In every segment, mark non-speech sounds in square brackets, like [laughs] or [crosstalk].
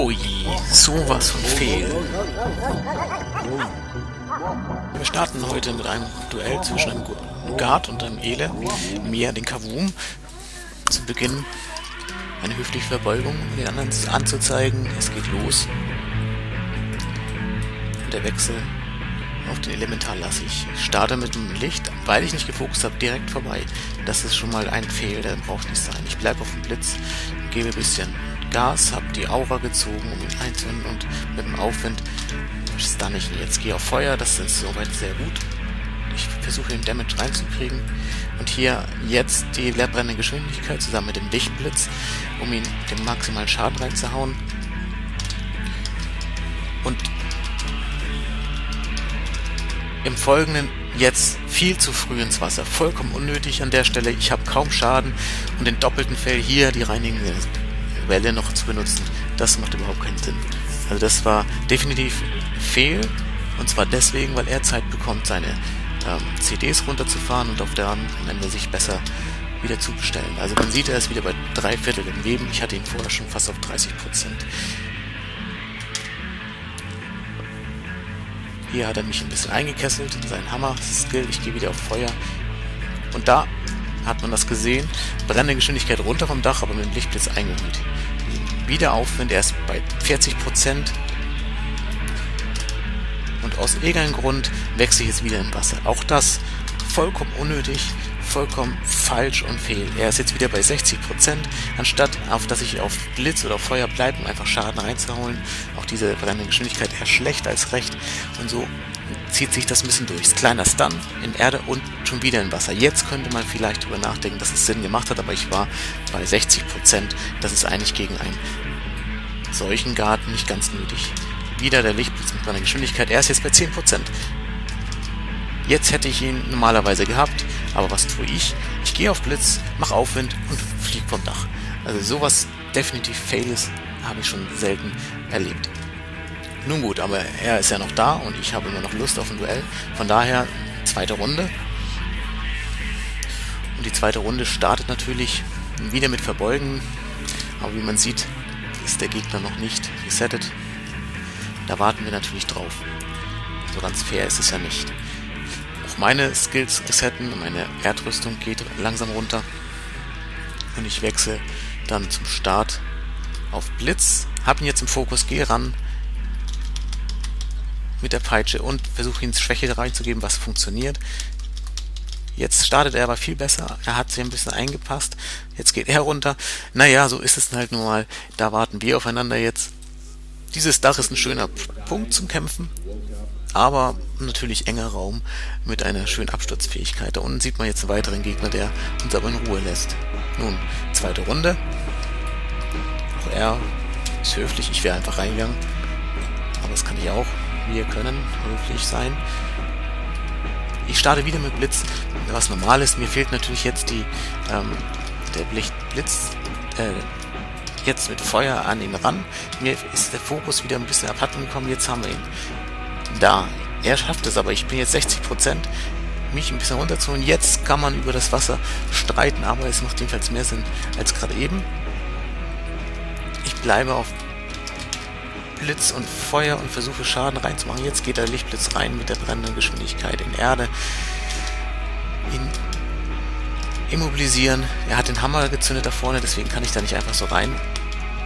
Oh je, sowas von fehl. Wir starten heute mit einem Duell zwischen einem Guard und einem Ele, mir den Kavum. Zu Beginn eine höfliche Verbeugung, um den anderen anzuzeigen, es geht los. Und der Wechsel auf den Elementar lasse ich. Ich starte mit dem Licht, weil ich nicht gefokust habe, direkt vorbei. Das ist schon mal ein Fehl, der braucht nicht sein. Ich bleibe auf dem Blitz, gebe ein bisschen Gas, habe die Aura gezogen, um ihn einzuhören und mit dem Aufwind stunne ich ihn. Jetzt gehe auf Feuer, das ist soweit sehr gut. Ich versuche den Damage reinzukriegen. Und hier jetzt die leerbrennende Geschwindigkeit zusammen mit dem Lichtblitz, um ihn den maximalen Schaden reinzuhauen. Und im Folgenden jetzt viel zu früh ins Wasser. Vollkommen unnötig an der Stelle. Ich habe kaum Schaden und den doppelten Fell hier, die reinigende Welle noch zu benutzen, das macht überhaupt keinen Sinn. Also das war definitiv fehl und zwar deswegen, weil er Zeit bekommt, seine ähm, CDs runterzufahren und auf der am Ende sich besser wieder zu bestellen. Also man sieht, er ist wieder bei drei Viertel im Leben. Ich hatte ihn vorher schon fast auf 30 Prozent. Hier hat er mich ein bisschen eingekesselt, sein Hammer-Skill, ich gehe wieder auf Feuer. Und da hat man das gesehen, brennende Geschwindigkeit runter vom Dach, aber mit dem Lichtblitz eingeholt. Wieder Aufwind, er ist bei 40%. Und aus irgendeinem Grund wechsle ich jetzt wieder im Wasser. Auch das vollkommen unnötig vollkommen falsch und fehl. Er ist jetzt wieder bei 60%, anstatt auf dass ich auf Blitz oder Feuer bleibe, um einfach Schaden reinzuholen. Auch diese brennende Geschwindigkeit eher schlecht als recht. Und so zieht sich das ein bisschen durch. Kleiner Stun in Erde und schon wieder in Wasser. Jetzt könnte man vielleicht darüber nachdenken, dass es Sinn gemacht hat, aber ich war bei 60%. Das ist eigentlich gegen einen solchen Garten nicht ganz nötig. Wieder der Lichtblitz mit meiner Geschwindigkeit. Er ist jetzt bei 10%. Jetzt hätte ich ihn normalerweise gehabt, aber was tue ich? Ich gehe auf Blitz, mache Aufwind und fliege vom Dach. Also sowas definitiv Fails habe ich schon selten erlebt. Nun gut, aber er ist ja noch da und ich habe immer noch Lust auf ein Duell. Von daher zweite Runde. Und die zweite Runde startet natürlich wieder mit Verbeugen. Aber wie man sieht, ist der Gegner noch nicht resettet. Da warten wir natürlich drauf. So ganz fair ist es ja nicht meine Skills resetten, meine Erdrüstung geht langsam runter und ich wechsle dann zum Start auf Blitz, habe ihn jetzt im Fokus, gehe ran mit der Peitsche und versuche ihn Schwäche reinzugeben, was funktioniert. Jetzt startet er aber viel besser. Er hat sich ein bisschen eingepasst. Jetzt geht er runter. Naja, so ist es halt nun mal. Da warten wir aufeinander jetzt. Dieses Dach ist ein schöner Punkt zum Kämpfen aber natürlich enger Raum mit einer schönen Absturzfähigkeit. Da unten sieht man jetzt einen weiteren Gegner, der uns aber in Ruhe lässt. Nun, zweite Runde. Auch er ist höflich, ich wäre einfach reingegangen. Aber das kann ich auch. Wir können höflich sein. Ich starte wieder mit Blitz, was normal ist. Mir fehlt natürlich jetzt die ähm, der Blitz, äh, jetzt mit Feuer an ihn ran. Mir ist der Fokus wieder ein bisschen abhanden gekommen. Jetzt haben wir ihn da. Er schafft es aber. Ich bin jetzt 60%. Mich ein bisschen runterzuholen. Jetzt kann man über das Wasser streiten, aber es macht jedenfalls mehr Sinn als gerade eben. Ich bleibe auf Blitz und Feuer und versuche Schaden reinzumachen. Jetzt geht der Lichtblitz rein mit der brennenden Geschwindigkeit in Erde. Ihn immobilisieren. Er hat den Hammer gezündet da vorne, deswegen kann ich da nicht einfach so rein.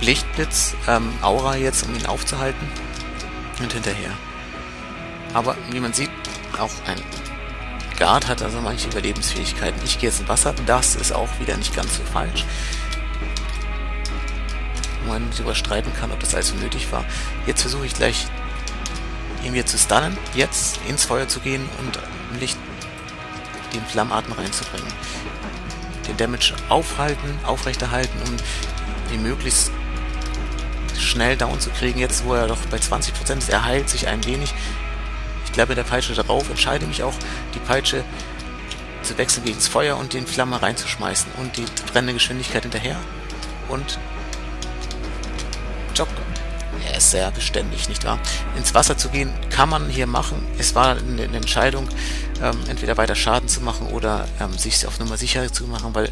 Lichtblitz, ähm, Aura jetzt, um ihn aufzuhalten. Und hinterher. Aber wie man sieht, auch ein Guard hat also manche Überlebensfähigkeiten. Ich gehe jetzt in Wasser, das ist auch wieder nicht ganz so falsch. Man darüber streiten kann, ob das also nötig war. Jetzt versuche ich gleich ihn wieder zu stunnen, jetzt ins Feuer zu gehen und Licht den Flammarten reinzubringen. Den Damage aufhalten, aufrechterhalten, um ihn möglichst schnell down zu kriegen. Jetzt, wo er doch bei 20% ist, er heilt sich ein wenig. Ich bleibe der Peitsche darauf, entscheide mich auch, die Peitsche zu wechseln gegen das Feuer und den Flamme reinzuschmeißen und die brennende Geschwindigkeit hinterher und Job. Er ist sehr beständig, nicht wahr? Ins Wasser zu gehen kann man hier machen. Es war eine, Entscheidung, ähm, entweder weiter Schaden zu machen oder ähm, sich auf Nummer sicher zu machen, weil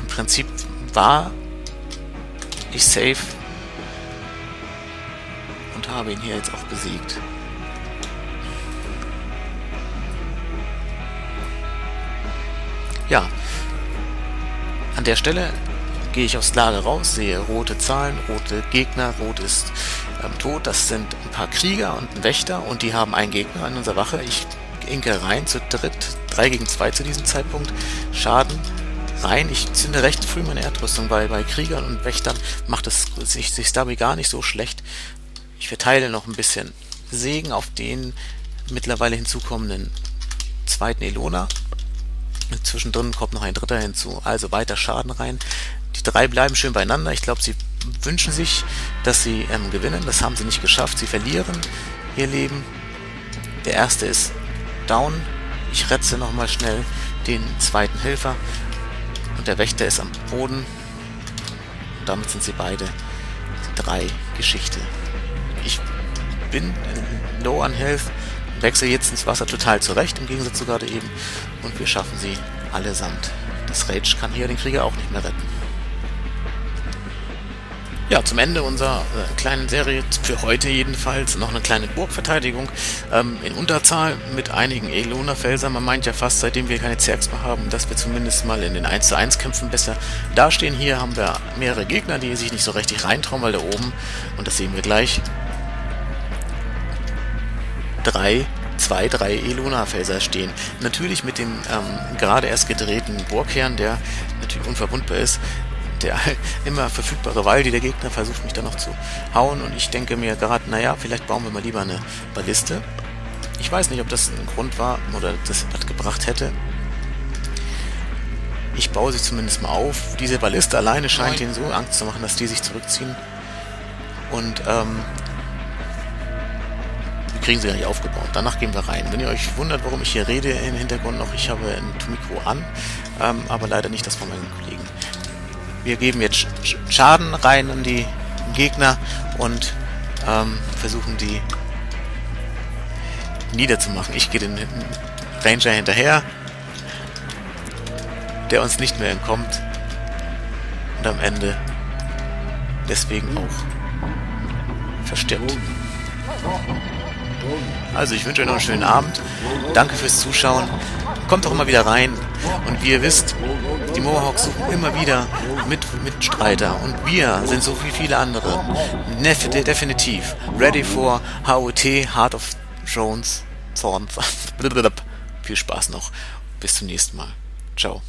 im Prinzip war ich safe habe ihn hier jetzt auch besiegt. Ja, an der Stelle gehe ich aufs Lager raus, sehe rote Zahlen, rote Gegner, rot ist ähm, tot. Das sind ein paar Krieger und ein Wächter und die haben einen Gegner an unserer Wache. Ich inke rein zu dritt, 3 gegen 2 zu diesem Zeitpunkt. Schaden rein. Ich zünde recht früh meine Erdrüstung, weil bei Kriegern und Wächtern macht es sich, sich dabei gar nicht so schlecht. Ich verteile noch ein bisschen Segen auf den mittlerweile hinzukommenden zweiten Elona. Zwischendrin kommt noch ein dritter hinzu. Also weiter Schaden rein. Die drei bleiben schön beieinander. Ich glaube, sie wünschen sich, dass sie ähm, gewinnen. Das haben sie nicht geschafft. Sie verlieren ihr Leben. Der erste ist down. Ich retze nochmal schnell den zweiten Helfer. Und der Wächter ist am Boden. Und damit sind sie beide drei Geschichte. Ich bin low an Health wechsle jetzt ins Wasser total zurecht, im Gegensatz zu gerade eben. Und wir schaffen sie allesamt. Das Rage kann hier den Krieger auch nicht mehr retten. Ja, zum Ende unserer äh, kleinen Serie, für heute jedenfalls, noch eine kleine Burgverteidigung ähm, in Unterzahl mit einigen Elona-Felsern. Man meint ja fast, seitdem wir keine Zergs mehr haben, dass wir zumindest mal in den 1 zu 1 Kämpfen besser dastehen. Hier haben wir mehrere Gegner, die sich nicht so richtig reintrauen, weil da oben, und das sehen wir gleich, drei zwei, drei Eluna-Felser stehen. Natürlich mit dem ähm, gerade erst gedrehten Burgherrn, der natürlich unverwundbar ist, der [laughs] immer verfügbare Wall, die der Gegner versucht mich da noch zu hauen und ich denke mir gerade, naja, vielleicht bauen wir mal lieber eine Balliste. Ich weiß nicht, ob das ein Grund war oder das was gebracht hätte. Ich baue sie zumindest mal auf. Diese Balliste alleine scheint ihnen so Angst zu machen, dass die sich zurückziehen. Und ähm, kriegen sie gar nicht aufgebaut. Danach gehen wir rein. Wenn ihr euch wundert, warum ich hier rede im Hintergrund noch, ich habe ein Mikro an, ähm, aber leider nicht das von meinen Kollegen. Wir geben jetzt Schaden rein an die Gegner und ähm, versuchen die niederzumachen. Ich gehe den Ranger hinterher, der uns nicht mehr entkommt und am Ende deswegen auch verstirbt. Also ich wünsche euch noch einen schönen Abend. Danke fürs Zuschauen. Kommt doch immer wieder rein. Und wie ihr wisst, die Mohawks suchen immer wieder mit Mitstreiter. Und wir sind so wie viele andere. Definitiv. Ready for HOT, Heart of Thrones, Thorns. [laughs] Viel Spaß noch. Bis zum nächsten Mal. Ciao.